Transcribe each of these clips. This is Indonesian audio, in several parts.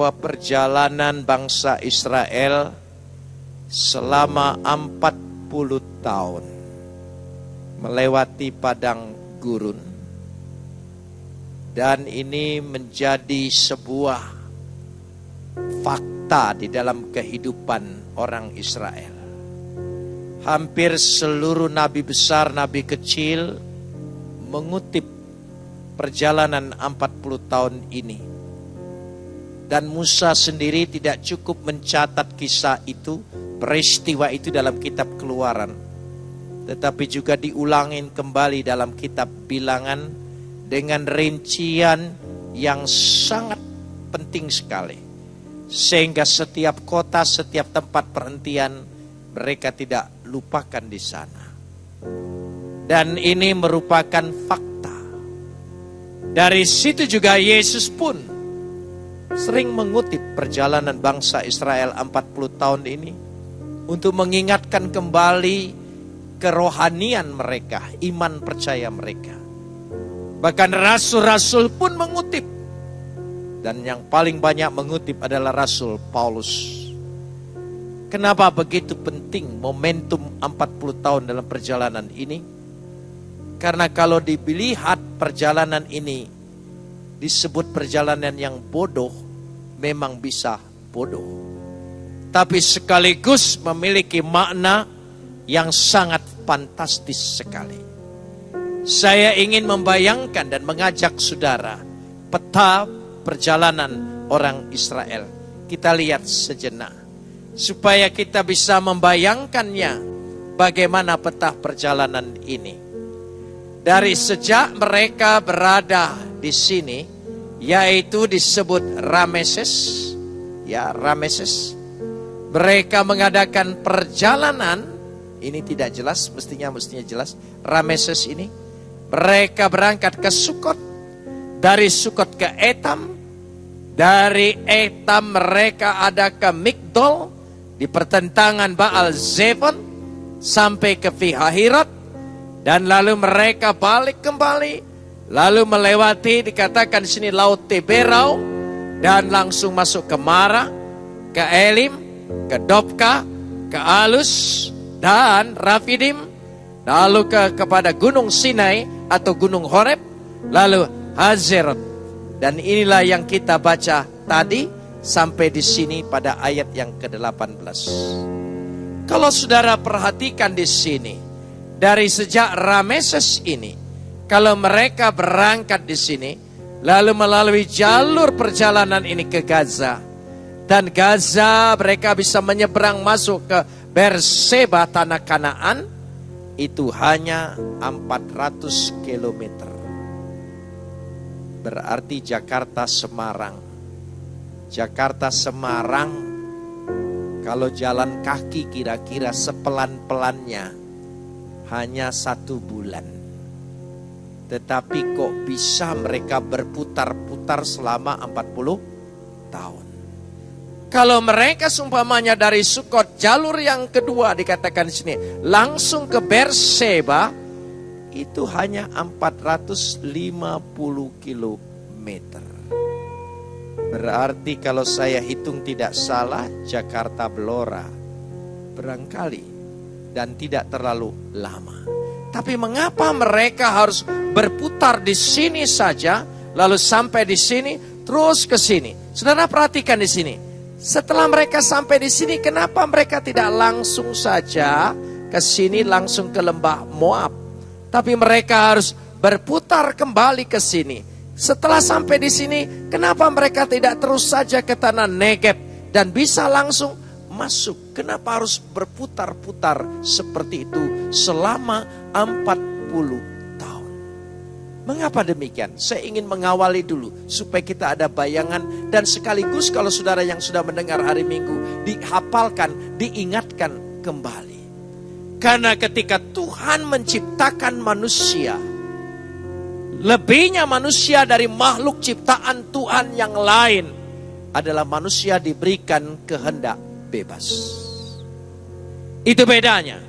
bahwa perjalanan bangsa Israel selama 40 tahun melewati padang gurun dan ini menjadi sebuah fakta di dalam kehidupan orang Israel. Hampir seluruh nabi besar, nabi kecil mengutip perjalanan 40 tahun ini. Dan Musa sendiri tidak cukup mencatat kisah itu, peristiwa itu dalam kitab keluaran. Tetapi juga diulangin kembali dalam kitab bilangan dengan rincian yang sangat penting sekali. Sehingga setiap kota, setiap tempat perhentian mereka tidak lupakan di sana. Dan ini merupakan fakta. Dari situ juga Yesus pun sering mengutip perjalanan bangsa Israel 40 tahun ini untuk mengingatkan kembali kerohanian mereka, iman percaya mereka. Bahkan rasul-rasul pun mengutip. Dan yang paling banyak mengutip adalah Rasul Paulus. Kenapa begitu penting momentum 40 tahun dalam perjalanan ini? Karena kalau dilihat perjalanan ini disebut perjalanan yang bodoh, memang bisa bodoh. Tapi sekaligus memiliki makna yang sangat fantastis sekali. Saya ingin membayangkan dan mengajak saudara peta perjalanan orang Israel. Kita lihat sejenak. Supaya kita bisa membayangkannya bagaimana peta perjalanan ini. Dari sejak mereka berada di sini, yaitu disebut Rameses, ya Rameses. Mereka mengadakan perjalanan, ini tidak jelas, mestinya mestinya jelas. Rameses ini mereka berangkat ke Sukot. Dari Sukot ke Etam. Dari Etam mereka ada ke Migdol. Di pertentangan Baal Zevon. Sampai ke Fihahirat. Dan lalu mereka balik kembali. Lalu melewati dikatakan di sini Laut Teberau. Dan langsung masuk ke Mara. Ke Elim. Ke Dobka. Ke Alus. Dan Rafidim. Lalu ke kepada Gunung Sinai atau Gunung Horeb, lalu Hazerat. Dan inilah yang kita baca tadi sampai di sini pada ayat yang ke-18. Kalau saudara perhatikan di sini, dari sejak Rameses ini, kalau mereka berangkat di sini, lalu melalui jalur perjalanan ini ke Gaza, dan Gaza mereka bisa menyeberang masuk ke Berseba tanah Kanaan, itu hanya 400 km. Berarti Jakarta Semarang. Jakarta Semarang kalau jalan kaki kira-kira sepelan-pelannya hanya satu bulan. Tetapi kok bisa mereka berputar-putar selama 40 tahun. Kalau mereka sumpamanya dari Sukot jalur yang kedua dikatakan di sini langsung ke Berseba itu hanya 450 km. Berarti kalau saya hitung tidak salah Jakarta Blora barangkali dan tidak terlalu lama. Tapi mengapa mereka harus berputar di sini saja lalu sampai di sini terus ke sini? Saudara perhatikan di sini. Setelah mereka sampai di sini, kenapa mereka tidak langsung saja ke sini langsung ke lembah Moab? Tapi mereka harus berputar kembali ke sini. Setelah sampai di sini, kenapa mereka tidak terus saja ke tanah Negeb dan bisa langsung masuk? Kenapa harus berputar-putar seperti itu selama 40 Mengapa demikian? Saya ingin mengawali dulu supaya kita ada bayangan dan sekaligus kalau saudara yang sudah mendengar hari Minggu dihafalkan, diingatkan kembali. Karena ketika Tuhan menciptakan manusia, lebihnya manusia dari makhluk ciptaan Tuhan yang lain adalah manusia diberikan kehendak bebas. Itu bedanya.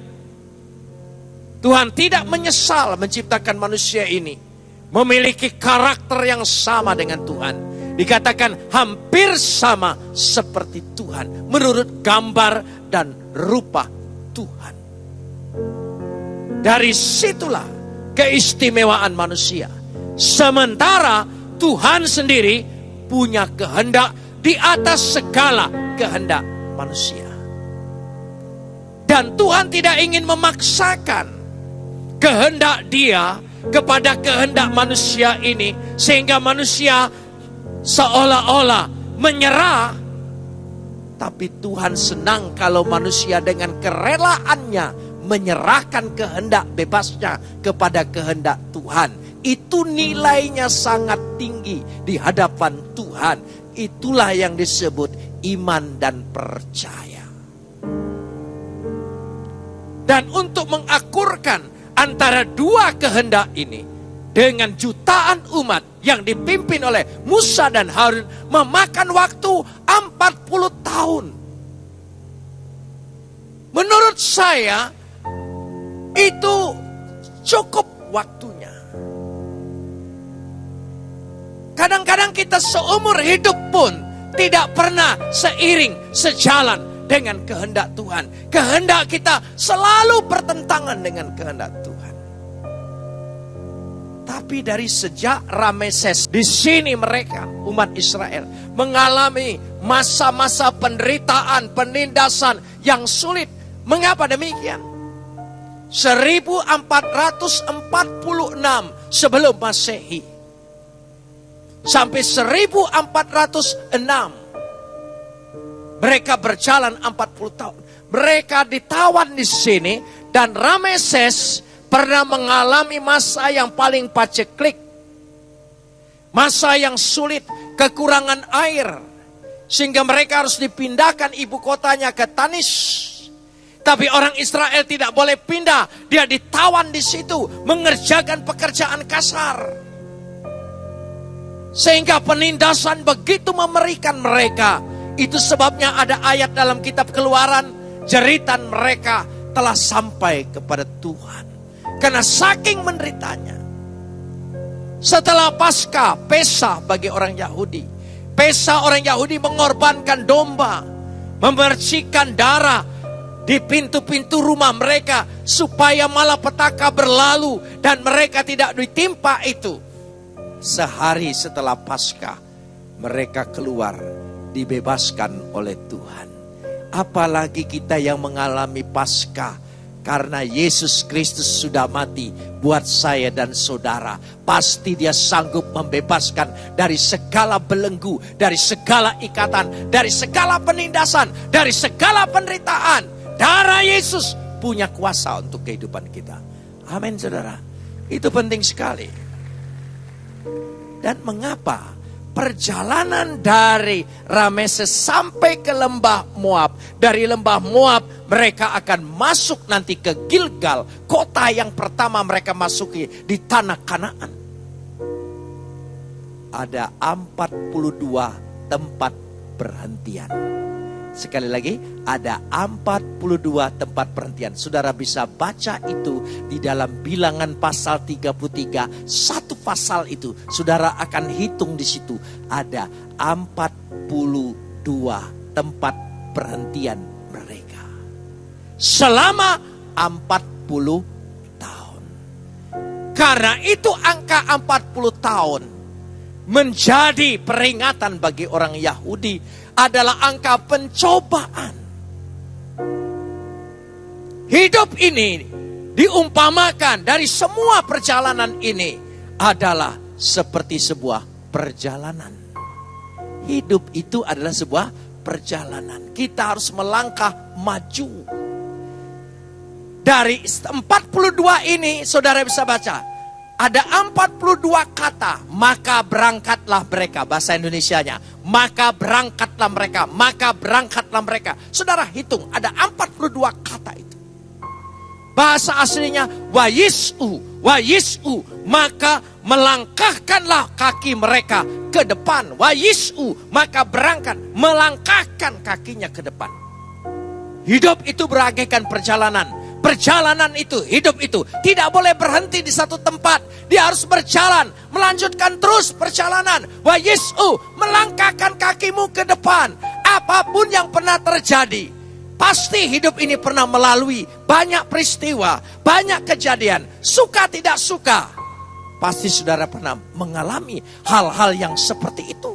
Tuhan tidak menyesal menciptakan manusia ini memiliki karakter yang sama dengan Tuhan. Dikatakan hampir sama seperti Tuhan. Menurut gambar dan rupa Tuhan. Dari situlah keistimewaan manusia. Sementara Tuhan sendiri punya kehendak di atas segala kehendak manusia. Dan Tuhan tidak ingin memaksakan kehendak dia kepada kehendak manusia ini. Sehingga manusia seolah-olah menyerah. Tapi Tuhan senang kalau manusia dengan kerelaannya menyerahkan kehendak bebasnya kepada kehendak Tuhan. Itu nilainya sangat tinggi di hadapan Tuhan. Itulah yang disebut iman dan percaya. Dan untuk mengakurkan antara dua kehendak ini dengan jutaan umat yang dipimpin oleh Musa dan Harun memakan waktu 40 tahun. Menurut saya itu cukup waktunya. Kadang-kadang kita seumur hidup pun tidak pernah seiring, sejalan dengan kehendak Tuhan. Kehendak kita selalu bertentangan dengan kehendak Tuhan. Tapi dari sejak Rameses, di sini mereka, umat Israel, mengalami masa-masa penderitaan, penindasan yang sulit. Mengapa demikian? 1446 sebelum Masehi sampai 1406 mereka berjalan 40 tahun. Mereka ditawan di sini dan Rameses pernah mengalami masa yang paling paceklik. Masa yang sulit, kekurangan air. Sehingga mereka harus dipindahkan ibu kotanya ke Tanis. Tapi orang Israel tidak boleh pindah. Dia ditawan di situ, mengerjakan pekerjaan kasar. Sehingga penindasan begitu memerikan mereka. Itu sebabnya ada ayat dalam kitab keluaran, jeritan mereka telah sampai kepada Tuhan. Karena saking menderitanya. Setelah pasca, pesa bagi orang Yahudi. Pesa orang Yahudi mengorbankan domba. Memercikan darah di pintu-pintu rumah mereka. Supaya malapetaka berlalu dan mereka tidak ditimpa itu. Sehari setelah pasca, mereka keluar dibebaskan oleh Tuhan. Apalagi kita yang mengalami pasca karena Yesus Kristus sudah mati buat saya dan saudara. Pasti dia sanggup membebaskan dari segala belenggu, dari segala ikatan, dari segala penindasan, dari segala penderitaan. Darah Yesus punya kuasa untuk kehidupan kita. Amin saudara. Itu penting sekali. Dan mengapa perjalanan dari Rameses sampai ke lembah Moab. Dari lembah Moab mereka akan masuk nanti ke Gilgal, kota yang pertama mereka masuki di tanah Kanaan. Ada 42 tempat perhentian. Sekali lagi, ada 42 tempat perhentian. Saudara bisa baca itu di dalam bilangan pasal 33. Satu pasal itu, saudara akan hitung di situ. Ada 42 tempat perhentian mereka. Selama 40 tahun. Karena itu angka 40 tahun menjadi peringatan bagi orang Yahudi adalah angka pencobaan. Hidup ini diumpamakan dari semua perjalanan ini adalah seperti sebuah perjalanan. Hidup itu adalah sebuah perjalanan. Kita harus melangkah maju. Dari 42 ini saudara bisa baca ada 42 kata, maka berangkatlah mereka. Bahasa Indonesianya, maka berangkatlah mereka, maka berangkatlah mereka. Saudara hitung, ada 42 kata itu. Bahasa aslinya, wa yis'u, wa yis'u, maka melangkahkanlah kaki mereka ke depan. Wa yis'u, maka berangkat, melangkahkan kakinya ke depan. Hidup itu beragaikan perjalanan perjalanan itu, hidup itu tidak boleh berhenti di satu tempat. Dia harus berjalan, melanjutkan terus perjalanan. Wa Yesu melangkahkan kakimu ke depan. Apa pun yang pernah terjadi, pasti hidup ini pernah melalui banyak peristiwa, banyak kejadian, suka tidak suka. Pasti saudara pernah mengalami hal-hal yang seperti itu.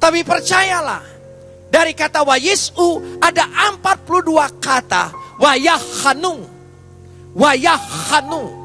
Tapi percayalah, dari kata wa Yesu ada 42 kata wayahanung wayahanung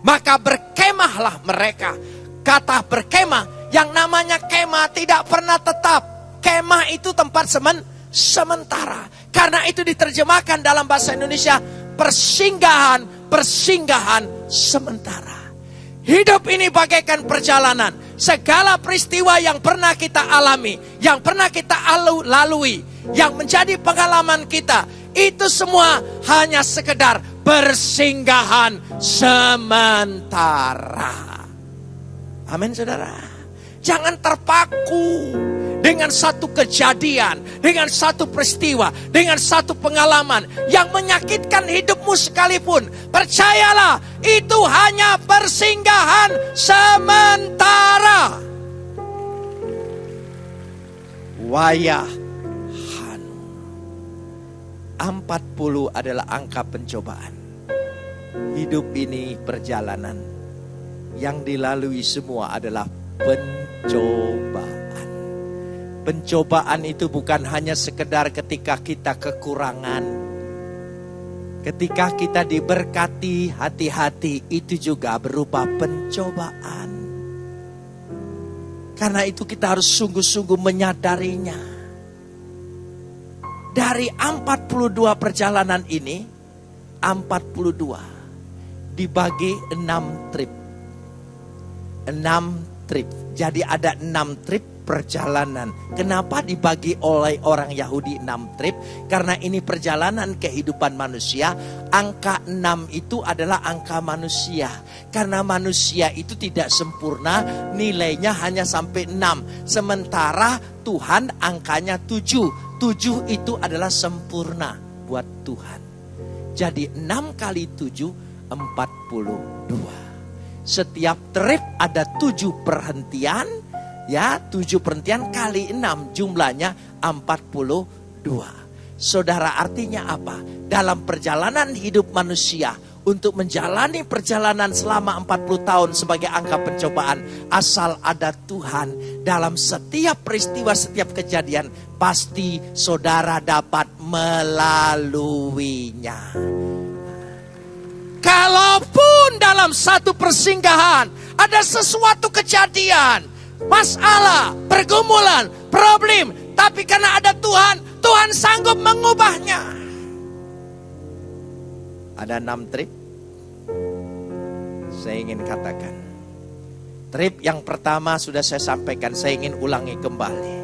maka berkemahlah mereka. Kata berkemah yang namanya kemah tidak pernah tetap. Kemah itu tempat semen sementara. Karena itu diterjemahkan dalam bahasa Indonesia persinggahan persinggahan sementara. Hidup ini bagaikan perjalanan. Segala peristiwa yang pernah kita alami yang pernah kita lalui yang menjadi pengalaman kita itu semua hanya sekedar persinggahan sementara. Amin saudara. Jangan terpaku dengan satu kejadian, dengan satu peristiwa, dengan satu pengalaman yang menyakitkan hidupmu sekalipun. Percayalah, itu hanya persinggahan sementara. Wayah 40 adalah angka pencobaan. Hidup ini perjalanan. Yang dilalui semua adalah pencobaan. Pencobaan itu bukan hanya sekedar ketika kita kekurangan. Ketika kita diberkati hati-hati itu juga berupa pencobaan. Karena itu kita harus sungguh-sungguh menyadarinya dari 42 perjalanan ini, 42 dibagi 6 trip. 6 trip. Jadi ada 6 trip perjalanan. Kenapa dibagi oleh orang Yahudi 6 trip? Karena ini perjalanan kehidupan manusia. Angka 6 itu adalah angka manusia. Karena manusia itu tidak sempurna, nilainya hanya sampai 6. Sementara Tuhan angkanya 7 Tujuh itu adalah sempurna buat Tuhan. Jadi enam kali tujuh, empat puluh dua. Setiap trip ada tujuh perhentian, ya tujuh perhentian kali enam jumlahnya empat puluh dua. Saudara artinya apa? Dalam perjalanan hidup manusia, untuk menjalani perjalanan selama 40 tahun sebagai angka pencobaan asal ada Tuhan dalam setiap peristiwa setiap kejadian pasti saudara dapat melaluinya. Kalaupun dalam satu persinggahan ada sesuatu kejadian masalah pergumulan problem tapi karena ada Tuhan Tuhan sanggup mengubahnya ada enam trip. Saya ingin katakan. Trip yang pertama sudah saya sampaikan, saya ingin ulangi kembali.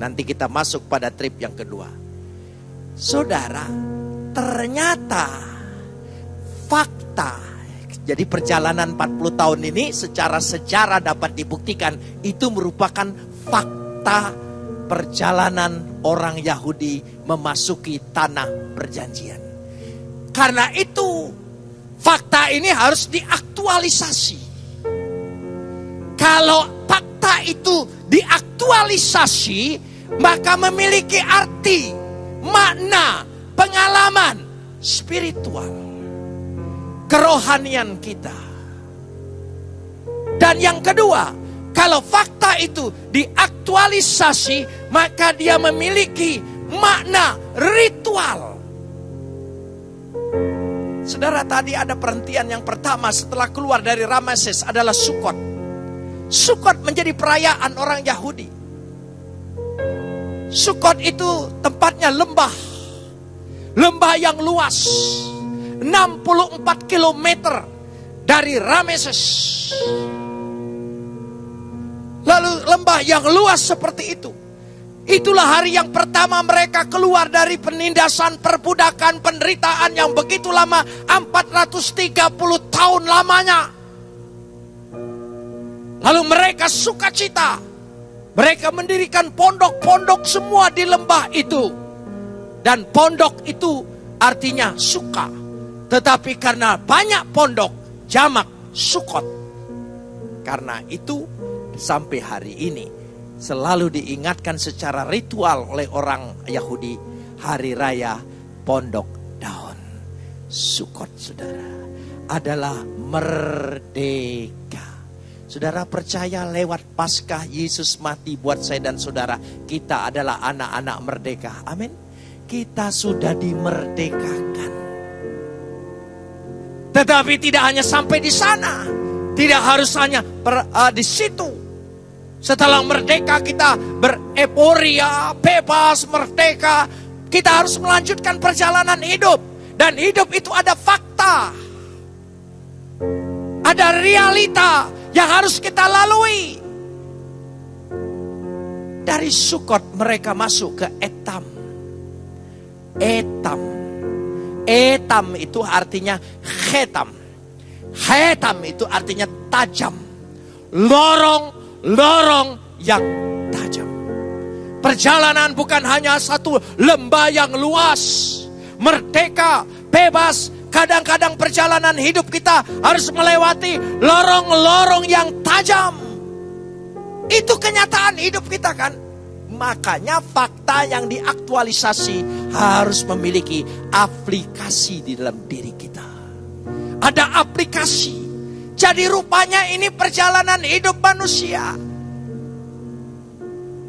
Nanti kita masuk pada trip yang kedua. Saudara, ternyata fakta jadi perjalanan 40 tahun ini secara sejarah dapat dibuktikan itu merupakan fakta perjalanan orang Yahudi memasuki tanah perjanjian. Karena itu fakta ini harus diaktualisasi. Kalau fakta itu diaktualisasi, maka memiliki arti, makna, pengalaman spiritual, kerohanian kita. Dan yang kedua, kalau fakta itu diaktualisasi, maka dia memiliki makna ritual Saudara tadi ada perhentian yang pertama setelah keluar dari Rameses adalah Sukot. Sukot menjadi perayaan orang Yahudi. Sukot itu tempatnya lembah. Lembah yang luas. 64 km dari Rameses. Lalu lembah yang luas seperti itu Itulah hari yang pertama mereka keluar dari penindasan perbudakan penderitaan yang begitu lama 430 tahun lamanya. Lalu mereka sukacita. Mereka mendirikan pondok-pondok semua di lembah itu. Dan pondok itu artinya suka. Tetapi karena banyak pondok, jamak, sukot. Karena itu sampai hari ini selalu diingatkan secara ritual oleh orang Yahudi hari raya pondok daun. Sukot saudara adalah merdeka. Saudara percaya lewat Paskah Yesus mati buat saya dan saudara. Kita adalah anak-anak merdeka. Amin. Kita sudah dimerdekakan. Tetapi tidak hanya sampai di sana. Tidak harus hanya per, uh, di situ. Setelah merdeka kita bereporia, bebas, merdeka. Kita harus melanjutkan perjalanan hidup. Dan hidup itu ada fakta. Ada realita yang harus kita lalui. Dari Sukot mereka masuk ke Etam. Etam. Etam itu artinya Hetam. Hetam itu artinya tajam. Lorong-lorong yang tajam. Perjalanan bukan hanya satu lembah yang luas. Merdeka, bebas, Kadang-kadang perjalanan hidup kita harus melewati lorong-lorong yang tajam. Itu kenyataan hidup kita kan. Makanya fakta yang diaktualisasi harus memiliki aplikasi di dalam diri kita. Ada aplikasi. Jadi rupanya ini perjalanan hidup manusia.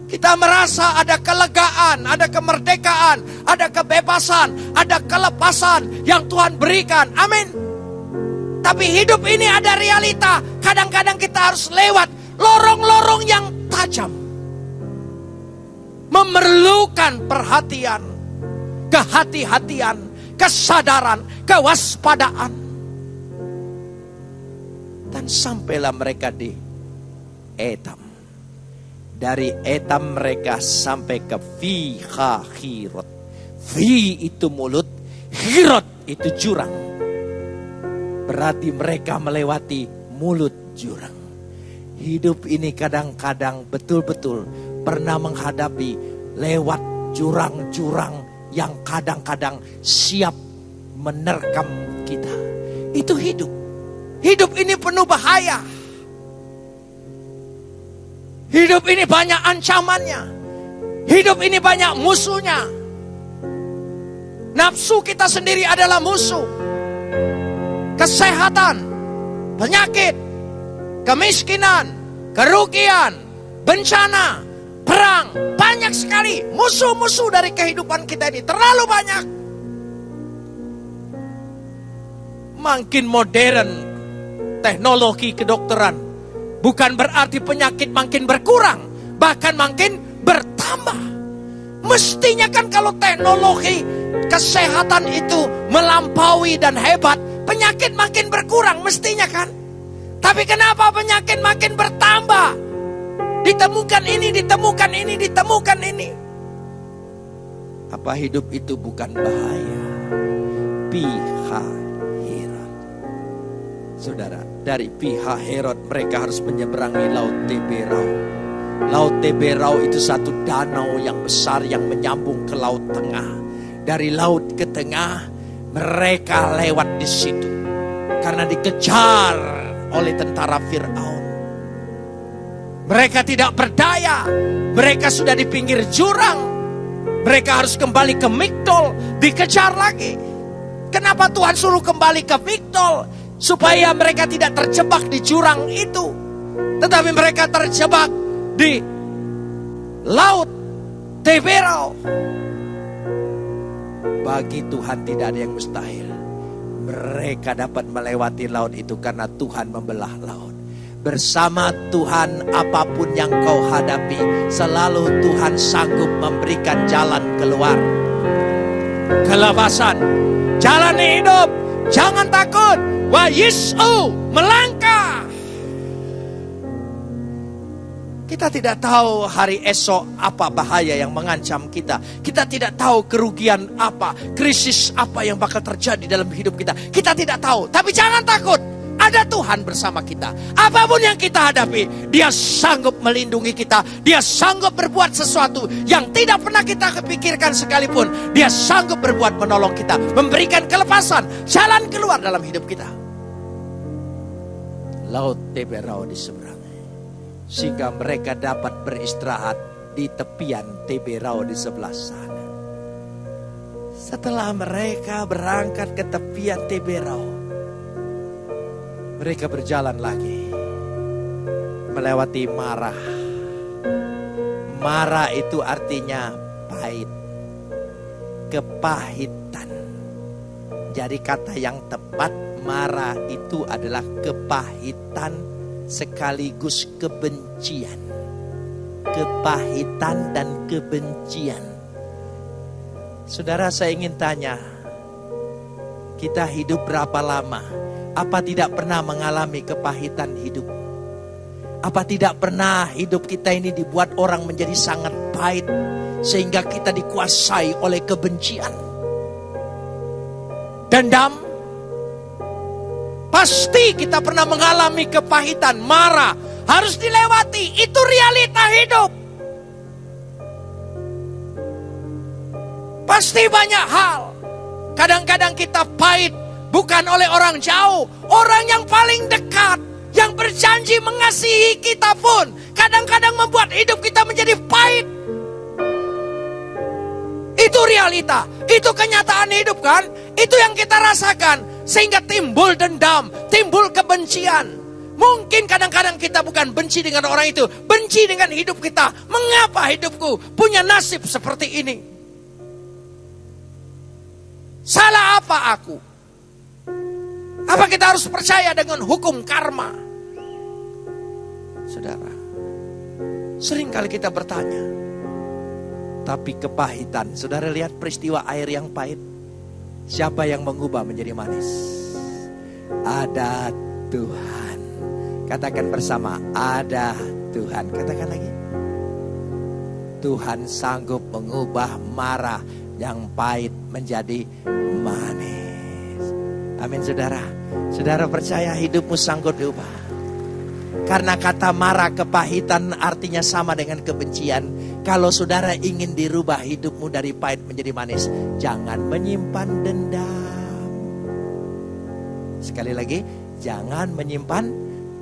Kita merasa ada kelegaan, ada kemerdekaan, ada kebebasan, ada kelepasan yang Tuhan berikan. Amin. Tapi hidup ini ada realita. Kadang-kadang kita harus lewat lorong-lorong yang tajam. Memerlukan perhatian, kehati-hatian, kesadaran, kewaspadaan. Dan sampailah mereka di Etam dari etam mereka sampai ke fiha hirot. Fi itu mulut, hirot itu jurang. Berarti mereka melewati mulut jurang. Hidup ini kadang-kadang betul-betul pernah menghadapi lewat jurang-jurang yang kadang-kadang siap menerkam kita. Itu hidup. Hidup ini penuh bahaya. Hidup ini banyak ancamannya. Hidup ini banyak musuhnya. Nafsu kita sendiri adalah musuh. Kesehatan, penyakit, kemiskinan, kerugian, bencana, perang. Banyak sekali musuh-musuh dari kehidupan kita ini. Terlalu banyak. Makin modern teknologi kedokteran Bukan berarti penyakit makin berkurang, bahkan makin bertambah. Mestinya kan kalau teknologi kesehatan itu melampaui dan hebat, penyakit makin berkurang mestinya kan. Tapi kenapa penyakit makin bertambah? Ditemukan ini, ditemukan ini, ditemukan ini. Apa hidup itu bukan bahaya? Pihak Saudara, dari pihak Herod mereka harus menyeberangi Laut Teberau. Laut Teberau itu satu danau yang besar yang menyambung ke Laut Tengah. Dari laut ke tengah, mereka lewat di situ. Karena dikejar oleh tentara Fir'aun. Mereka tidak berdaya. Mereka sudah di pinggir jurang. Mereka harus kembali ke Migdol, dikejar lagi. Kenapa Tuhan suruh kembali ke Migdol? Supaya mereka tidak terjebak di jurang itu, tetapi mereka terjebak di laut Teberau. Bagi Tuhan tidak ada yang mustahil. Mereka dapat melewati laut itu karena Tuhan membelah laut. Bersama Tuhan apa pun yang kau hadapi, selalu Tuhan sanggup memberikan jalan keluar. Kelepasan, jalan hidup, jangan takut, Wa yis'u melangkah. Kita tidak tahu hari esok apa bahaya yang mengancam kita. Kita tidak tahu kerugian apa, krisis apa yang bakal terjadi dalam hidup kita. Kita tidak tahu, tapi jangan takut. Ada Tuhan bersama kita. Apa pun yang kita hadapi, Dia sanggup melindungi kita. Dia sanggup berbuat sesuatu yang tidak pernah kita kepikirkan sekalipun. Dia sanggup berbuat menolong kita, memberikan kelepasan, jalan keluar dalam hidup kita. Laut Teberau di seberang. Sehingga mereka dapat beristirahat di tepian Teberau di sebelah sana. Setelah mereka berangkat ke tepian Teberau, mereka berjalan lagi melewati marah. Marah itu artinya pahit, kepahitan. Jadi kata yang tepat marah itu adalah kepahitan sekaligus kebencian. Kepahitan dan kebencian. Saudara saya ingin tanya, kita hidup berapa lama? Apa tidak pernah mengalami kepahitan hidup? Apa tidak pernah hidup kita ini dibuat orang menjadi sangat pahit sehingga kita dikuasai oleh kebencian? Dendam? Pasti kita pernah mengalami kepahitan, marah, harus dilewati. Itu realita hidup. Pasti banyak hal. Kadang-kadang kita pahit Bukan oleh orang jauh, orang yang paling dekat, yang berjanji mengasihi kita pun kadang-kadang membuat hidup kita menjadi pahit. Itu realita, itu kenyataan hidup kan? Itu yang kita rasakan sehingga timbul dendam, timbul kebencian. Mungkin kadang-kadang kita bukan benci dengan orang itu, benci dengan hidup kita. Mengapa hidupku punya nasib seperti ini? Salah apa aku? Apa kita harus percaya dengan hukum karma? Saudara, sering kali kita bertanya, tapi kepahitan. Saudara lihat peristiwa air yang pahit. Siapa yang mengubah menjadi manis? Ada Tuhan. Katakan bersama, ada Tuhan. Katakan lagi. Tuhan sanggup mengubah marah yang pahit menjadi manis. Amin saudara. Saudara percaya hidupmu sanggup diubah. Karena kata marah kepahitan artinya sama dengan kebencian. Kalau saudara ingin dirubah hidupmu dari pahit menjadi manis. Jangan menyimpan dendam. Sekali lagi, jangan menyimpan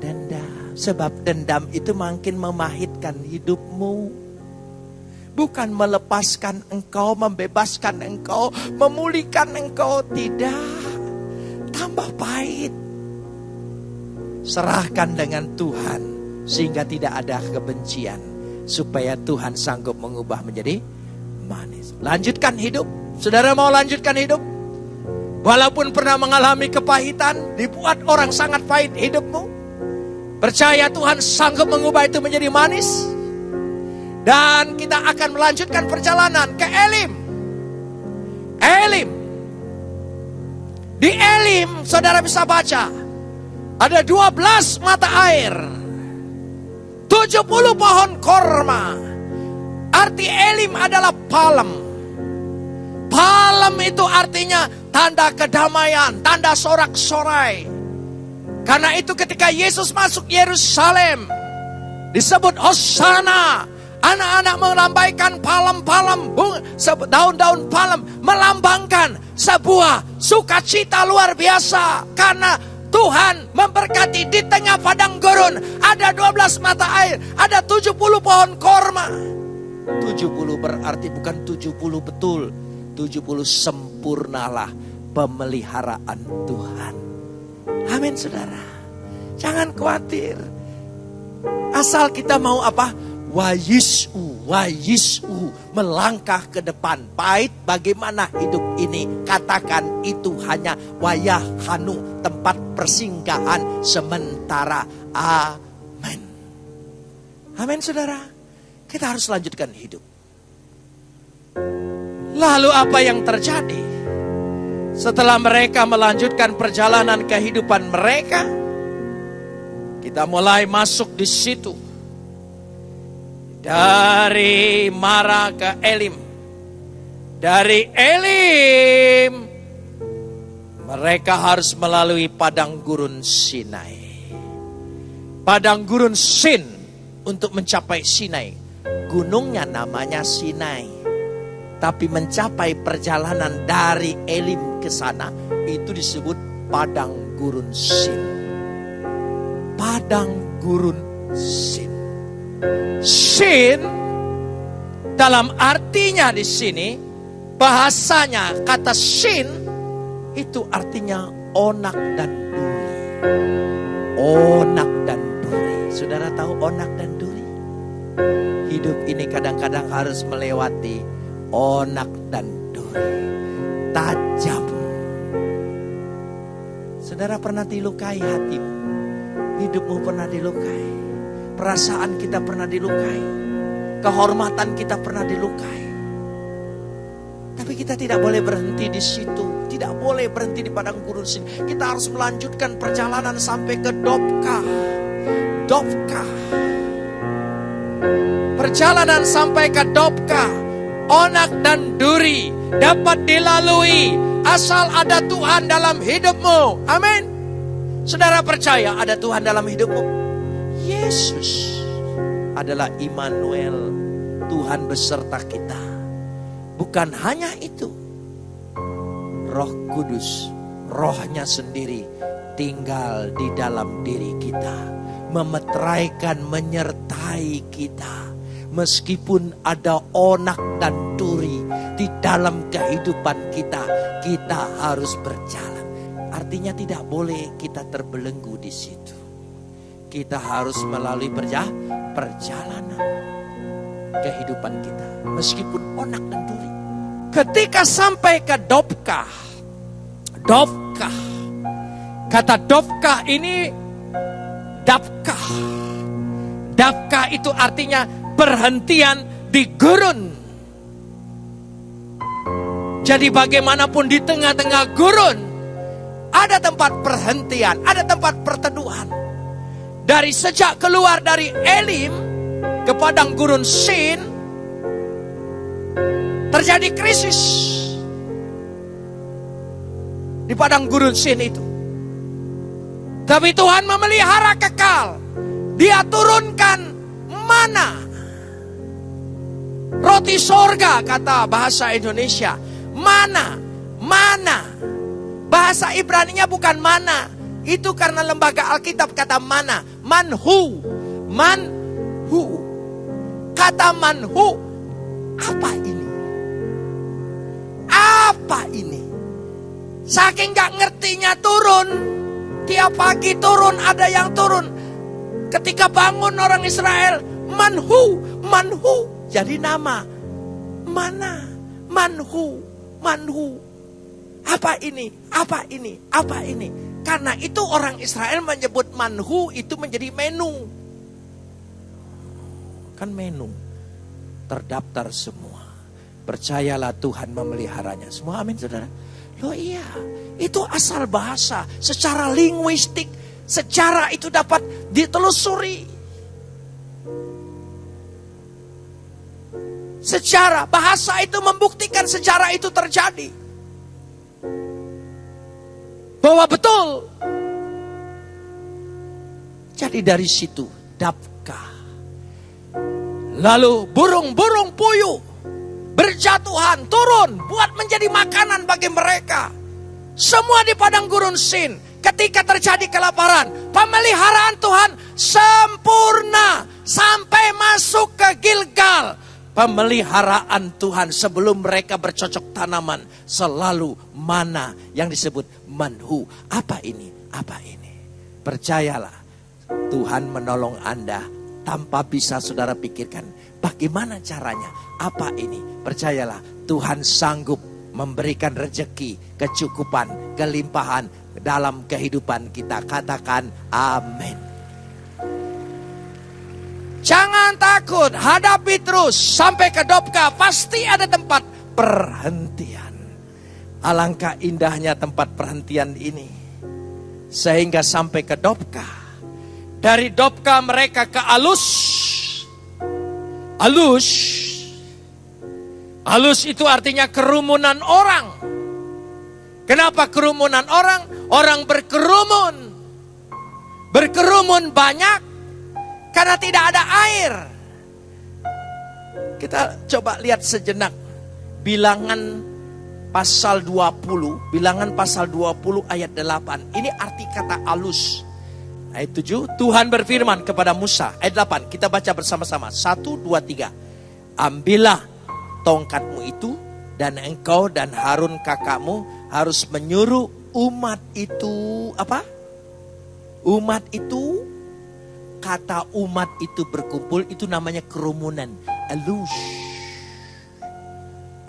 dendam. Sebab dendam itu makin memahitkan hidupmu. Bukan melepaskan engkau, membebaskan engkau, memulihkan engkau. Tidak tambah pahit. Serahkan dengan Tuhan sehingga tidak ada kebencian supaya Tuhan sanggup mengubah menjadi manis. Lanjutkan hidup. Saudara mau lanjutkan hidup? Walaupun pernah mengalami kepahitan, dibuat orang sangat pahit hidupmu. Percaya Tuhan sanggup mengubah itu menjadi manis. Dan kita akan melanjutkan perjalanan ke Elim. Elim di Elim, saudara bisa baca. Ada 12 mata air. 70 pohon korma. Arti Elim adalah palem. Palem itu artinya tanda kedamaian, tanda sorak-sorai. Karena itu ketika Yesus masuk Yerusalem, disebut Hosana, Anak-anak melambaikan palem-palem, daun-daun palem melambangkan sebuah sukacita luar biasa karena Tuhan memberkati di tengah padang gurun ada 12 mata air, ada 70 pohon korma. 70 berarti bukan 70 betul, 70 sempurnalah pemeliharaan Tuhan. Amin saudara. Jangan khawatir. Asal kita mau apa? Wayisu, wayisu, melangkah ke depan. Pahit bagaimana hidup ini. Katakan itu hanya wayah hanu, tempat persinggahan sementara. Amin. Amin saudara. Kita harus lanjutkan hidup. Lalu apa yang terjadi? Setelah mereka melanjutkan perjalanan kehidupan mereka, kita mulai masuk di situ dari Mara ke Elim. Dari Elim Mereka harus melalui padang gurun Sinai. Padang gurun Sin untuk mencapai Sinai. Gunungnya namanya Sinai. Tapi mencapai perjalanan dari Elim ke sana itu disebut padang gurun Sin. Padang gurun Sin. Sin dalam artinya di sini bahasanya kata Sin itu artinya onak dan duri. Onak dan duri. Saudara tahu onak dan duri? Hidup ini kadang-kadang harus melewati onak dan duri. Tajam. Saudara pernah dilukai hatimu. Hidupmu pernah dilukai. Perasaan kita pernah dilukai. Kehormatan kita pernah dilukai. Tapi kita tidak boleh berhenti di situ. Tidak boleh berhenti di padang gurun sini. Kita harus melanjutkan perjalanan sampai ke Dobka. Dobka. Perjalanan sampai ke Dobka. Onak dan duri dapat dilalui asal ada Tuhan dalam hidupmu. Amin. Saudara percaya ada Tuhan dalam hidupmu? Yesus adalah Immanuel, Tuhan beserta kita. Bukan hanya itu. Roh Kudus, rohnya sendiri tinggal di dalam diri kita. Memeteraikan, menyertai kita. Meskipun ada onak dan duri di dalam kehidupan kita, kita harus berjalan. Artinya tidak boleh kita terbelenggu di situ. Kita harus melalui perjalanan kehidupan kita. Meskipun onak dan duri. Ketika sampai ke Dobka, Dobka, kata Dobka ini Dabka. Dabka itu artinya perhentian di gurun. Jadi bagaimanapun di tengah-tengah gurun, ada tempat perhentian, ada tempat perteduhan. Dari sejak keluar dari Elim ke padang gurun Sin, terjadi krisis. Di padang gurun Sin itu. Tapi Tuhan memelihara kekal. Dia turunkan mana Roti sorga kata bahasa Indonesia. Mana? Mana? Bahasa Ibrani-nya bukan mana. Itu karena lembaga Alkitab kata mana. Manhu. Manhu. Kata manhu. Apa ini? Apa ini? Saking gak ngertinya turun. Tiap pagi turun ada yang turun. Ketika bangun orang Israel. Manhu. Manhu jadi nama. Mana? Manhu, manhu. Apa ini? Apa ini? Apa ini? Karena itu orang Israel menyebut manhu itu menjadi menu. Kan menu. Terdaftar semua. Percayalah Tuhan memeliharanya. Semua amin saudara. Loh iya, itu asal bahasa. Secara linguistik, secara itu dapat ditelusuri. Secara bahasa itu membuktikan sejarah itu terjadi. Bahwa betul. Jadi dari situ dapkah. Lalu burung-burung puyuh berjatuhan turun buat menjadi makanan bagi mereka. Semua di padang gurun Sin ketika terjadi kelaparan, pemeliharaan Tuhan sempurna sampai masuk ke Gilgal pemeliharaan Tuhan sebelum mereka bercocok tanaman selalu mana yang disebut manhu. Apa ini? Apa ini? Percayalah Tuhan menolong Anda tanpa bisa saudara pikirkan bagaimana caranya. Apa ini? Percayalah Tuhan sanggup memberikan rejeki, kecukupan, kelimpahan dalam kehidupan kita. Katakan amin. Jangan takut, hadapi terus sampai ke Dobka. Pasti ada tempat perhentian. Alangkah indahnya tempat perhentian ini. Sehingga sampai ke Dobka. Dari Dobka mereka ke Alus. Alus. Alus itu artinya kerumunan orang. Kenapa kerumunan orang? Orang berkerumun. Berkerumun banyak karena tidak ada air. Kita coba lihat sejenak bilangan pasal 20, bilangan pasal 20 ayat 8. Ini arti kata alus. Ayat 7, Tuhan berfirman kepada Musa. Ayat 8, kita baca bersama-sama. 1, 2, 3. Ambillah tongkatmu itu dan engkau dan Harun kakakmu harus menyuruh umat itu apa? Umat itu kata umat itu berkumpul itu namanya kerumunan. Alus.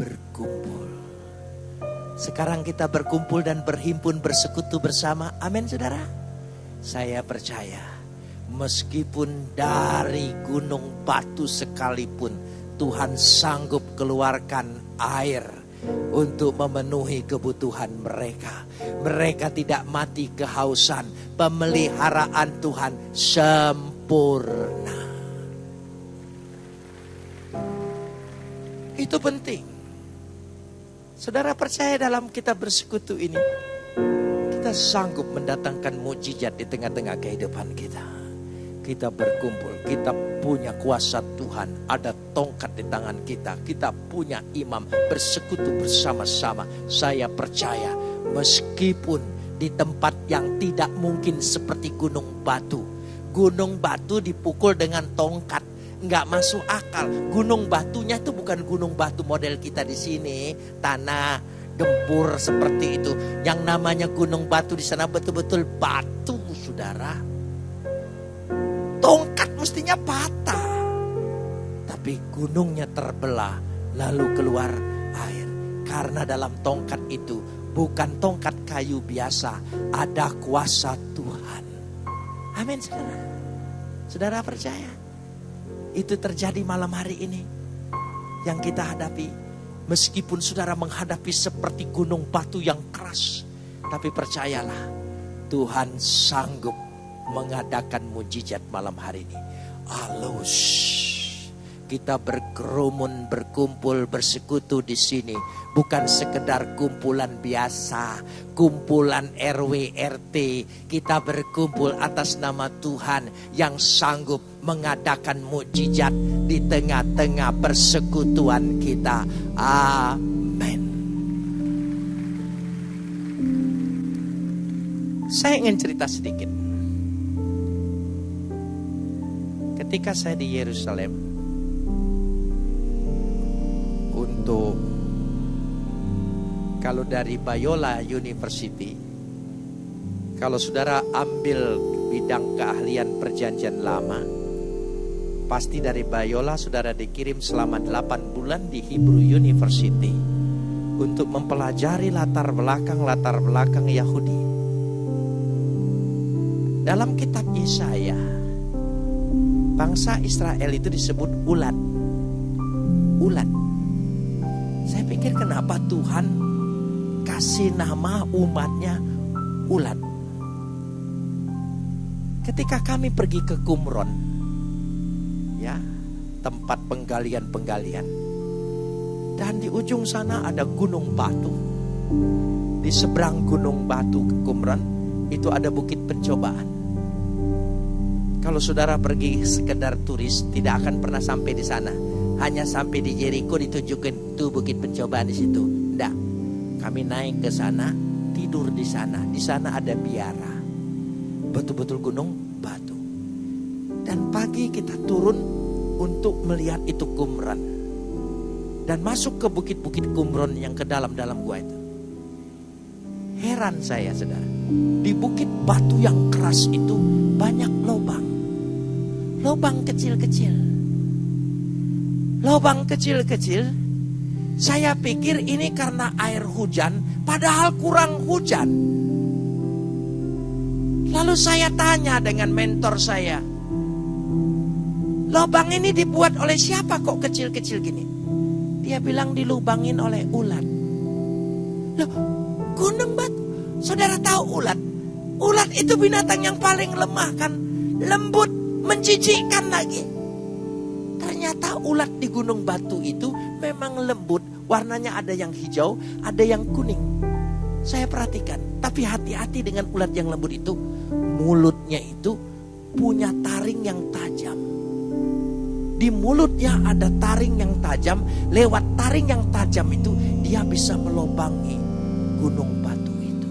Berkumpul. Sekarang kita berkumpul dan berhimpun bersekutu bersama. Amin saudara. Saya percaya meskipun dari gunung batu sekalipun Tuhan sanggup keluarkan air untuk memenuhi kebutuhan mereka. Mereka tidak mati kehausan. Pemeliharaan Tuhan sempurna. Itu penting. Saudara percaya dalam kita bersekutu ini kita sanggup mendatangkan mujizat di tengah-tengah kehidupan kita. Kita berkumpul, kita punya kuasa Tuhan, ada tongkat di tangan kita, kita punya imam bersekutu bersama-sama. Saya percaya meskipun di tempat yang tidak mungkin seperti gunung batu. Gunung batu dipukul dengan tongkat, nggak masuk akal. Gunung batunya itu bukan gunung batu model kita di sini, tanah gempur seperti itu. Yang namanya gunung batu di sana betul-betul batu, saudara. Tongkat mestinya patah. Tapi gunungnya terbelah, lalu keluar air. Karena dalam tongkat itu bukan tongkat kayu biasa, ada kuasa Tuhan. Amin, saudara. Saudara percaya? Itu terjadi malam hari ini yang kita hadapi Meskipun saudara menghadapi seperti gunung batu yang keras. Tapi percayalah, Tuhan sanggup mengadakan mujizat malam hari ini. Alus. Kita berkerumun, berkumpul, bersekutu di sini. Bukan sekedar kumpulan biasa, kumpulan RW RT. Kita berkumpul atas nama Tuhan yang sanggup mengadakan mujizat di tengah-tengah persekutuan kita. Amin. Saya ingin cerita sedikit. Ketika saya di Yerusalem, untuk kalau dari Bayola University, kalau saudara ambil bidang keahlian perjanjian lama, pasti dari Bayola saudara dikirim selama 8 bulan di Hebrew University untuk mempelajari latar belakang-latar belakang Yahudi. Dalam kitab Yesaya, bangsa Israel itu disebut ulat. Ulat pikir kenapa Tuhan kasih nama umatnya ulat. Ketika kami pergi ke Kumron, ya tempat penggalian-penggalian, dan di ujung sana ada gunung batu. Di seberang gunung batu ke Kumron itu ada bukit pencobaan. Kalau saudara pergi sekedar turis tidak akan pernah sampai di sana hanya sampai di Jericho ditunjukkan tuh bukit pencobaan di situ. Tidak. Kami naik ke sana, tidur di sana. Di sana ada biara. Betul-betul gunung batu. Dan pagi kita turun untuk melihat itu kumran. Dan masuk ke bukit-bukit kumron yang ke dalam-dalam gua itu. Heran saya saudara. Di bukit batu yang keras itu banyak lubang. Lubang kecil-kecil lubang kecil-kecil. Saya pikir ini karena air hujan, padahal kurang hujan. Lalu saya tanya dengan mentor saya, lubang ini dibuat oleh siapa kok kecil-kecil gini? Dia bilang dilubangin oleh ulat. Loh, gunung batu. Saudara tahu ulat? Ulat itu binatang yang paling lemah kan? Lembut, menjijikkan lagi. Ternyata ulat di gunung batu itu memang lembut. Warnanya ada yang hijau, ada yang kuning. Saya perhatikan, tapi hati-hati dengan ulat yang lembut itu. Mulutnya itu punya taring yang tajam. Di mulutnya ada taring yang tajam, lewat taring yang tajam itu dia bisa melobangi gunung batu itu.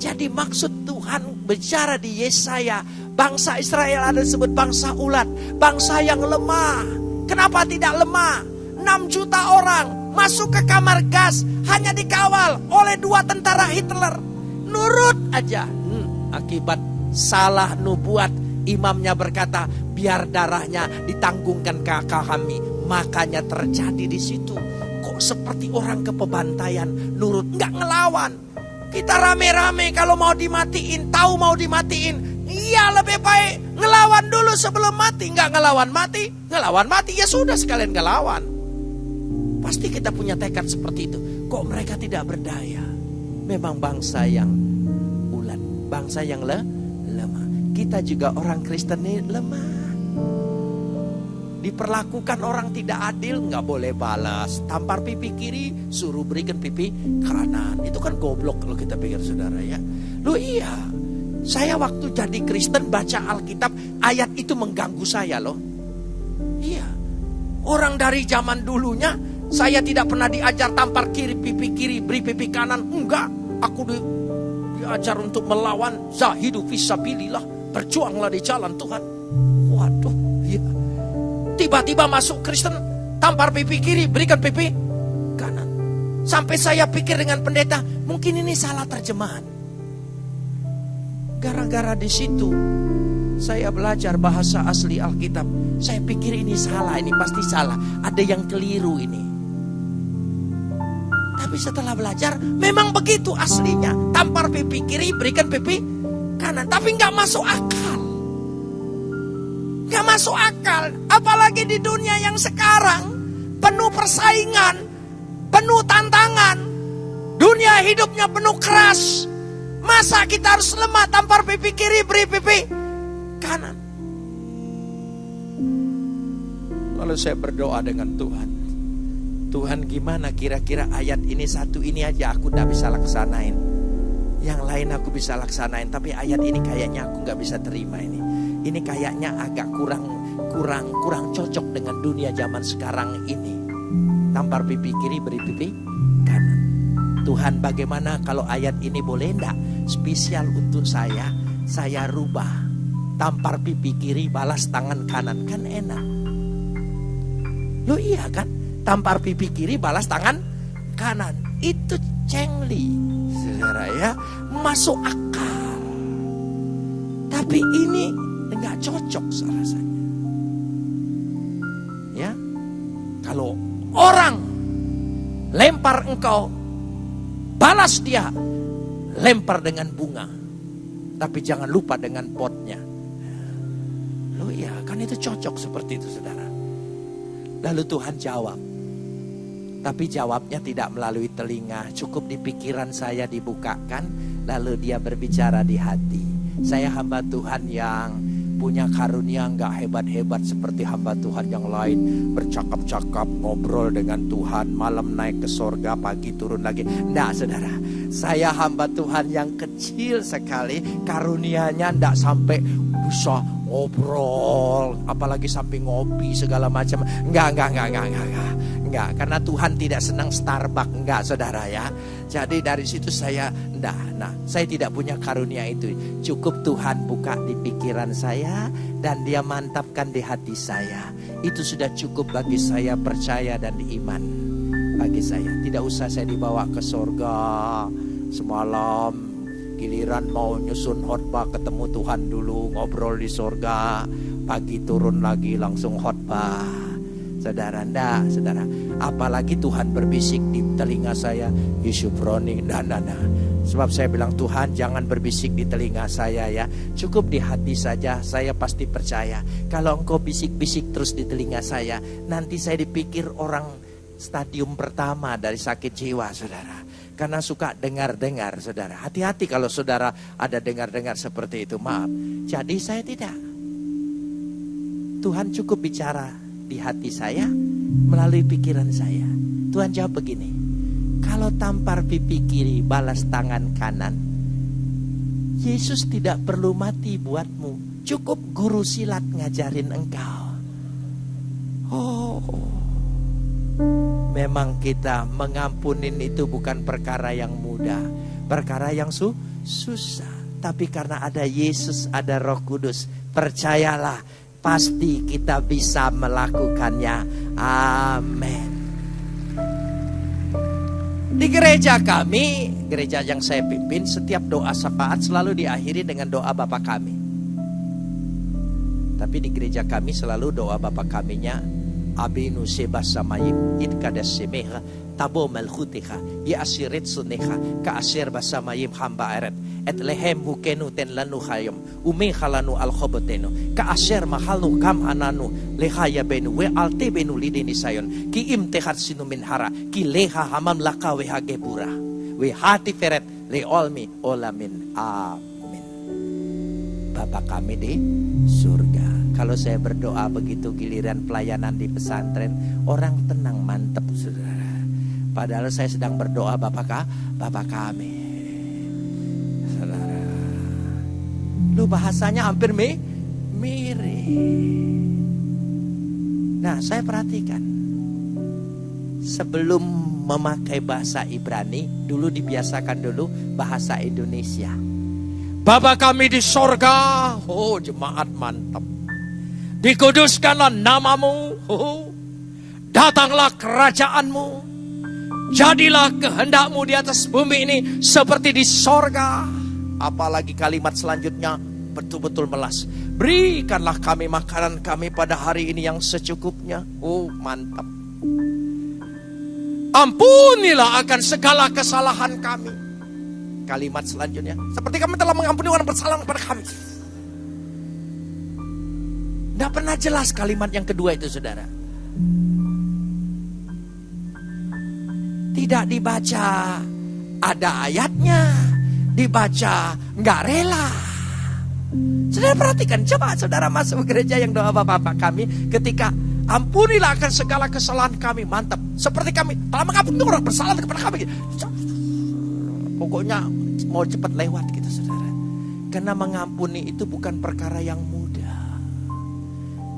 Jadi maksud Tuhan bicara di Yesaya, bangsa Israel ada disebut bangsa ulat, bangsa yang lemah. Kenapa tidak lemah? 6 juta orang masuk ke kamar gas hanya dikawal oleh dua tentara Hitler. Nurut aja. Hmm, akibat salah nubuat imamnya berkata biar darahnya ditanggungkan kakak kami. Makanya terjadi di situ. Kok seperti orang ke pembantaian nurut nggak ngelawan. Kita rame-rame kalau mau dimatiin, tahu mau dimatiin. Iya lebih baik ngelawan dulu sebelum mati. Nggak ngelawan mati, ngelawan mati ya sudah sekalian ngelawan. Pasti kita punya tekad seperti itu. Kok mereka tidak berdaya? Memang bangsa yang ulat, bangsa yang le, lemah. Kita juga orang Kristen ini lemah. Diperlakukan orang tidak adil, nggak boleh balas. Tampar pipi kiri, suruh berikan pipi kanan. Itu kan goblok kalau kita pikir saudara ya. Lu iya, saya waktu jadi Kristen baca Alkitab, ayat itu mengganggu saya loh. Iya, orang dari zaman dulunya saya tidak pernah diajar tampar kiri, pipi kiri, beri pipi kanan. Enggak, aku di, diajar untuk melawan zahidu fisabilillah. Berjuanglah di jalan Tuhan. Waduh, ya. Tiba-tiba masuk Kristen, tampar pipi kiri, berikan pipi kanan. Sampai saya pikir dengan pendeta, mungkin ini salah terjemahan. Gara-gara di situ saya belajar bahasa asli Alkitab. Saya pikir ini salah, ini pasti salah. Ada yang keliru ini. Tapi setelah belajar, memang begitu aslinya. Tampar pipi kiri, berikan pipi kanan. Tapi nggak masuk akal. Nggak masuk akal. Apalagi di dunia yang sekarang. Penuh persaingan. Penuh tantangan. Dunia hidupnya penuh keras. Masa kita harus lemah tampar pipi kiri, beri pipi kanan. Lalu saya berdoa dengan Tuhan. Tuhan gimana kira-kira ayat ini satu ini aja aku gak bisa laksanain. Yang lain aku bisa laksanain, tapi ayat ini kayaknya aku gak bisa terima ini. Ini kayaknya agak kurang kurang kurang cocok dengan dunia zaman sekarang ini. Tampar pipi kiri beri pipi. Tuhan bagaimana kalau ayat ini boleh enggak spesial untuk saya, saya rubah. Tampar pipi kiri balas tangan kanan kan enak. Lo iya kan? tampar pipi kiri balas tangan kanan. Itu cengli. Saudara ya, masuk akal. Tapi ini enggak cocok rasanya. Ya. Kalau orang lempar engkau, balas dia. Lempar dengan bunga. Tapi jangan lupa dengan potnya. Lo iya, kan itu cocok seperti itu saudara. Lalu Tuhan jawab, tapi jawabnya tidak melalui telinga, cukup di pikiran saya dibukakan, lalu dia berbicara di hati. Saya hamba Tuhan yang punya karunia nggak hebat-hebat seperti hamba Tuhan yang lain. Bercakap-cakap ngobrol dengan Tuhan. Malam naik ke sorga pagi turun lagi. Ndak saudara. Saya hamba Tuhan yang kecil sekali. Karunianya ndak sampai bisa ngobrol. Apalagi sampai ngopi segala macam. Nggak nggak nggak nggak nggak, nggak. Enggak karena Tuhan tidak senang Starbucks. Enggak saudara ya. Jadi dari situ saya enggak. Nah, saya tidak punya karunia itu. Cukup Tuhan buka di pikiran saya dan dia mantapkan di hati saya. Itu sudah cukup bagi saya percaya dan iman bagi saya. Tidak usah saya dibawa ke sorga semalam giliran mau nyusun khotbah ketemu Tuhan dulu ngobrol di sorga pagi turun lagi langsung khotbah Saudara, ndak, saudara. Apalagi Tuhan berbisik di telinga saya, Yusufroni, dan nana. Sebab saya bilang Tuhan jangan berbisik di telinga saya ya. Cukup di hati saja, saya pasti percaya. Kalau engkau bisik-bisik terus di telinga saya, nanti saya dipikir orang stadium pertama dari sakit jiwa, saudara. Karena suka dengar-dengar, saudara. Hati-hati kalau saudara ada dengar-dengar seperti itu, maaf. Jadi saya tidak. Tuhan cukup bicara di hati saya melalui pikiran saya. Tuhan jawab begini, Kalau tampar pipi kiri, balas tangan kanan. Yesus tidak perlu mati buatmu. Cukup guru silat ngajarin engkau. Oh, memang kita mengampunin itu bukan perkara yang mudah. Perkara yang su susah. Tapi karena ada Yesus, ada roh kudus. Percayalah, pasti kita bisa melakukannya. Amin. Di gereja kami, gereja yang saya pimpin, setiap doa syafaat selalu diakhiri dengan doa Bapa kami. Tapi di gereja kami selalu doa Bapa kaminya Abinu sebas samayim id kadas semeha tabo malkhutiha ya asiret suneha ka asir basamayim hamba eret et lehem hukenu ten lanu hayom umi halanu al khobotenu ka asir mahalnu kam ananu lehaya benu we alte benu lidini sayon ki im tehat sinu min hara ki leha hamam laka we hagebura we hati feret le olmi olamin. Amin. Bapak kami di surga kalau saya berdoa begitu giliran pelayanan di pesantren, orang tenang mantep saudara. Padahal saya sedang berdoa Bapak? Bapak kami. Saudara. Lu bahasanya hampir mi mirip. Nah, saya perhatikan. Sebelum memakai bahasa Ibrani, dulu dibiasakan dulu bahasa Indonesia. Bapak kami di sorga, oh jemaat mantap. Dikuduskanlah namamu. Datanglah kerajaanmu. Jadilah kehendakmu di atas bumi ini seperti di sorga. Apalagi kalimat selanjutnya betul-betul melas. Berikanlah kami makanan kami pada hari ini yang secukupnya. Oh mantap. Ampunilah akan segala kesalahan kami. Kalimat selanjutnya. Seperti kami telah mengampuni orang bersalah kepada kami. Tidak pernah jelas kalimat yang kedua itu saudara. Tidak dibaca ada ayatnya. Dibaca nggak rela. Saudara perhatikan, coba saudara masuk gereja yang doa bapak-bapak kami ketika ampunilah akan segala kesalahan kami. Mantap. Seperti kami telah mengampuni orang bersalah kepada kami. Pokoknya mau cepat lewat gitu saudara. Karena mengampuni itu bukan perkara yang mudah.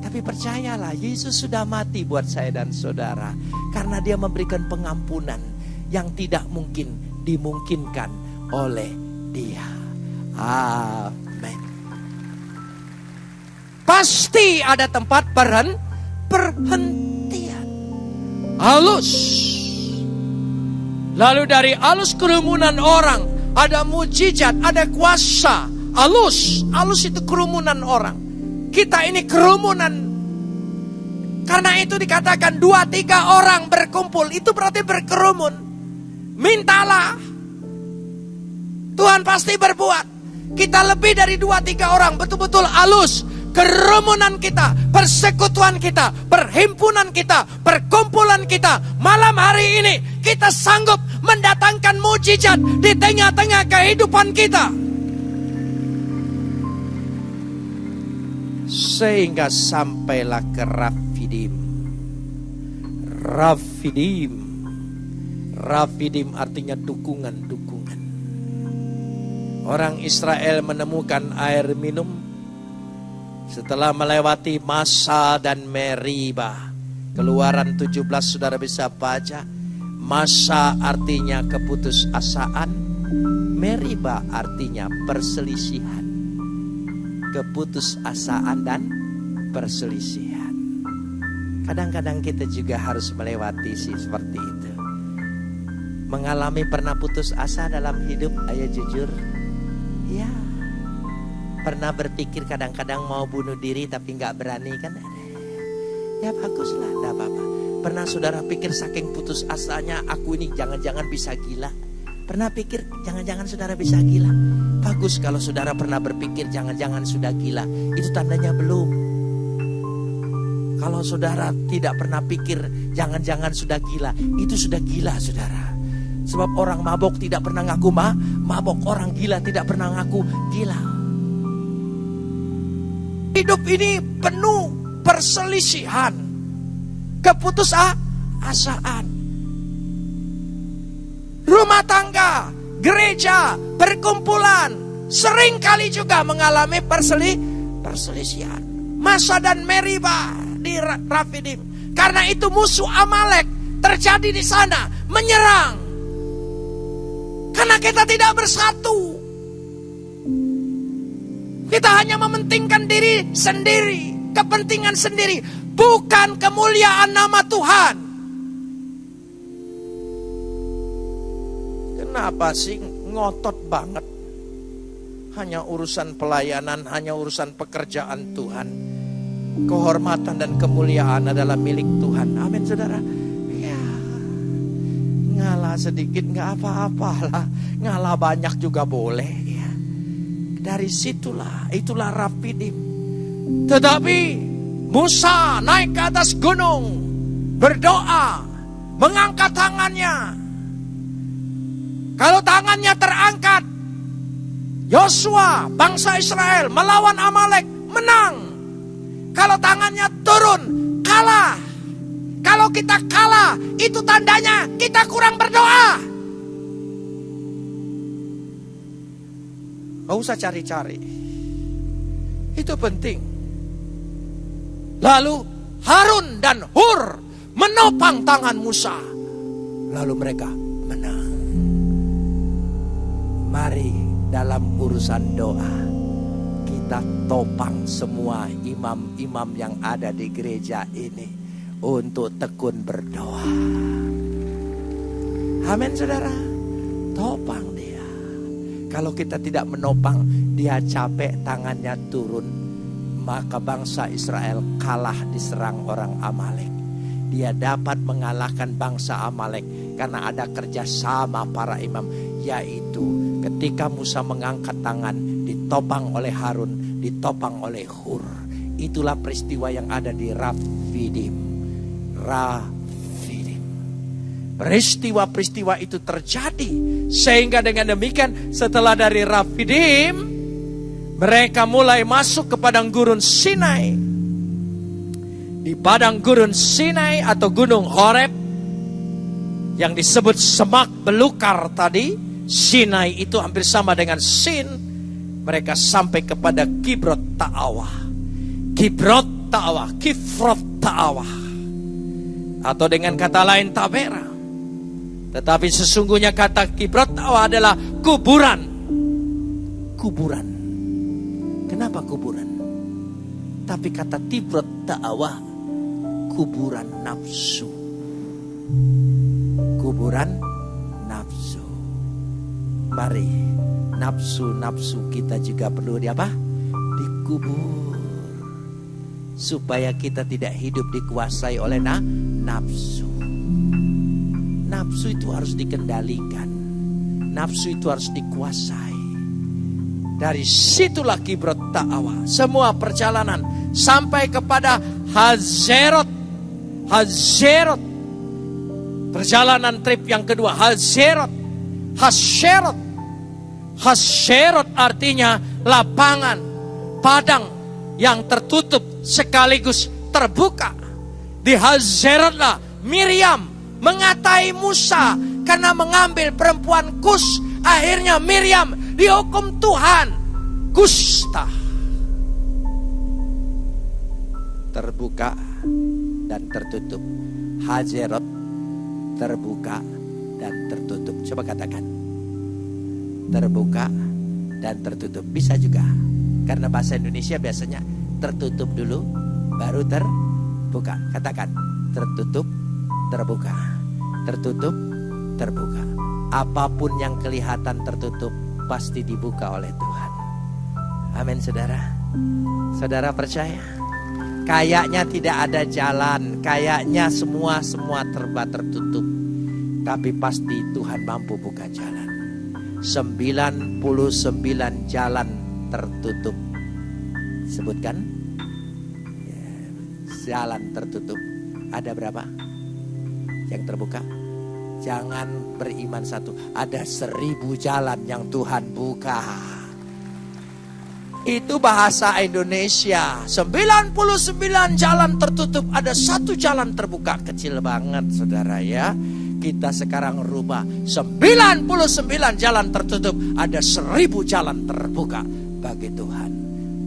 Tapi percayalah, Yesus sudah mati buat saya dan saudara. Karena dia memberikan pengampunan yang tidak mungkin dimungkinkan oleh dia. Amin. Pasti ada tempat peren, perhentian. Halus. Lalu dari halus kerumunan orang, ada mujizat, ada kuasa. Halus, halus itu kerumunan orang. Kita ini kerumunan. Karena itu dikatakan dua tiga orang berkumpul. Itu berarti berkerumun. Mintalah. Tuhan pasti berbuat. Kita lebih dari dua tiga orang. Betul-betul halus. Kerumunan kita, persekutuan kita, perhimpunan kita, perkumpulan kita. Malam hari ini kita sanggup mendatangkan mujizat di tengah-tengah kehidupan kita. Sehingga sampailah ke Rafidim. Rafidim. Rafidim artinya dukungan-dukungan. Orang Israel menemukan air minum setelah melewati masa dan meriba. Keluaran 17 saudara bisa baca. Masa artinya keputusasaan. Meriba artinya perselisihan keputusasaan dan perselisihan. Kadang-kadang kita juga harus melewati sih seperti itu. Mengalami pernah putus asa dalam hidup, ayo jujur. Ya, pernah berpikir kadang-kadang mau bunuh diri tapi nggak berani kan? Ya baguslah, tidak apa-apa. Pernah saudara pikir saking putus asanya aku ini jangan-jangan bisa gila. Pernah pikir jangan-jangan saudara bisa gila? Bagus kalau saudara pernah berpikir jangan-jangan sudah gila. Itu tandanya belum. Kalau saudara tidak pernah pikir jangan-jangan sudah gila. Itu sudah gila saudara. Sebab orang mabok tidak pernah ngaku ma, mabok. Orang gila tidak pernah ngaku gila. Hidup ini penuh perselisihan. Keputusasaan rumah tangga, gereja, perkumpulan, sering kali juga mengalami perseli, perselisihan. Masa dan Meriba di Rafidim. Karena itu musuh Amalek terjadi di sana, menyerang. Karena kita tidak bersatu. Kita hanya mementingkan diri sendiri, kepentingan sendiri, bukan kemuliaan nama Tuhan. Kenapa sih ngotot banget? Hanya urusan pelayanan, hanya urusan pekerjaan Tuhan. Kehormatan dan kemuliaan adalah milik Tuhan. Amin saudara. Ya, ngalah sedikit nggak apa-apa lah. Ngalah banyak juga boleh. Ya. Dari situlah, itulah Rafidim. Tetapi Musa naik ke atas gunung, berdoa, mengangkat tangannya, kalau tangannya terangkat, Yosua, bangsa Israel melawan Amalek, menang. Kalau tangannya turun, kalah. Kalau kita kalah, itu tandanya kita kurang berdoa. Gak usah cari-cari. Itu penting. Lalu Harun dan Hur menopang tangan Musa. Lalu mereka menang. Mari dalam urusan doa kita topang semua imam-imam yang ada di gereja ini untuk tekun berdoa. Amin saudara. Topang dia. Kalau kita tidak menopang, dia capek tangannya turun. Maka bangsa Israel kalah diserang orang Amalek. Dia dapat mengalahkan bangsa Amalek karena ada kerjasama para imam yaitu Ketika Musa mengangkat tangan, ditopang oleh Harun, ditopang oleh Hur. Itulah peristiwa yang ada di Rafidim. Rafidim. Peristiwa-peristiwa itu terjadi. Sehingga dengan demikian setelah dari Rafidim, mereka mulai masuk ke padang gurun Sinai. Di padang gurun Sinai atau gunung Horeb, yang disebut semak belukar tadi, Sinai itu hampir sama dengan Sin. Mereka sampai kepada Kibrot Ta'awah. Kibrot Ta'awah, Kifrot Ta'awah. Atau dengan kata lain Tabera. Tetapi sesungguhnya kata Kibrot Ta'awah adalah kuburan. Kuburan. Kenapa kuburan? Tapi kata Tibrot Ta'awah, kuburan nafsu. Kuburan Mari nafsu-nafsu kita juga perlu di apa? Dikubur. Supaya kita tidak hidup dikuasai oleh na nafsu. Nafsu itu harus dikendalikan. Nafsu itu harus dikuasai. Dari situlah kibrot ta'awa. Semua perjalanan sampai kepada Hazerot. Hazerot. Perjalanan trip yang kedua. Hazerot. Hazerot. Haserot artinya lapangan, padang yang tertutup sekaligus terbuka. Di Hazerotlah Miriam mengatai Musa karena mengambil perempuan Kus. Akhirnya Miriam dihukum Tuhan. Kusta. Terbuka dan tertutup. Hazerot terbuka dan tertutup. Coba katakan terbuka dan tertutup. Bisa juga. Karena bahasa Indonesia biasanya tertutup dulu baru terbuka. Katakan tertutup, terbuka. Tertutup, terbuka. Apa pun yang kelihatan tertutup pasti dibuka oleh Tuhan. Amin saudara. Saudara percaya? Kayaknya tidak ada jalan, kayaknya semua semua terba tertutup. Tapi pasti Tuhan mampu buka jalan. 99 jalan tertutup. Sebutkan. Ya, jalan tertutup. Ada berapa? Yang terbuka? Jangan beriman satu. Ada seribu jalan yang Tuhan buka. Itu bahasa Indonesia. 99 jalan tertutup. Ada satu jalan terbuka. Kecil banget saudara ya. Kita sekarang rubah 99 jalan tertutup, ada seribu jalan terbuka bagi Tuhan.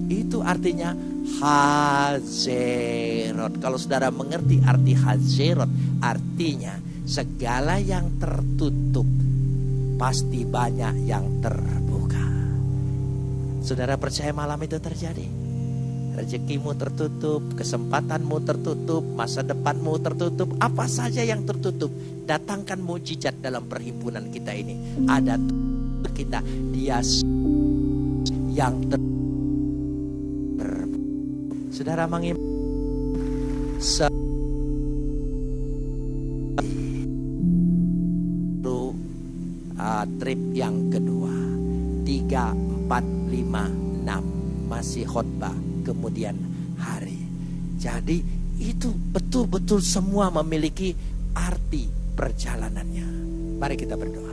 Itu artinya Hazerot. Kalau saudara mengerti arti Hazerot, artinya segala yang tertutup pasti banyak yang terbuka. Saudara percaya malam itu terjadi? Rezekimu tertutup, kesempatanmu tertutup, masa depanmu tertutup, apa saja yang tertutup, datangkan mujizat dalam perhimpunan kita ini. Ada kita, dia yang ter Saudara mengim se uh, trip yang kedua. Tiga empat lima enam. Masih khotbah kemudian hari. Jadi itu betul-betul semua memiliki arti perjalanannya. Mari kita berdoa.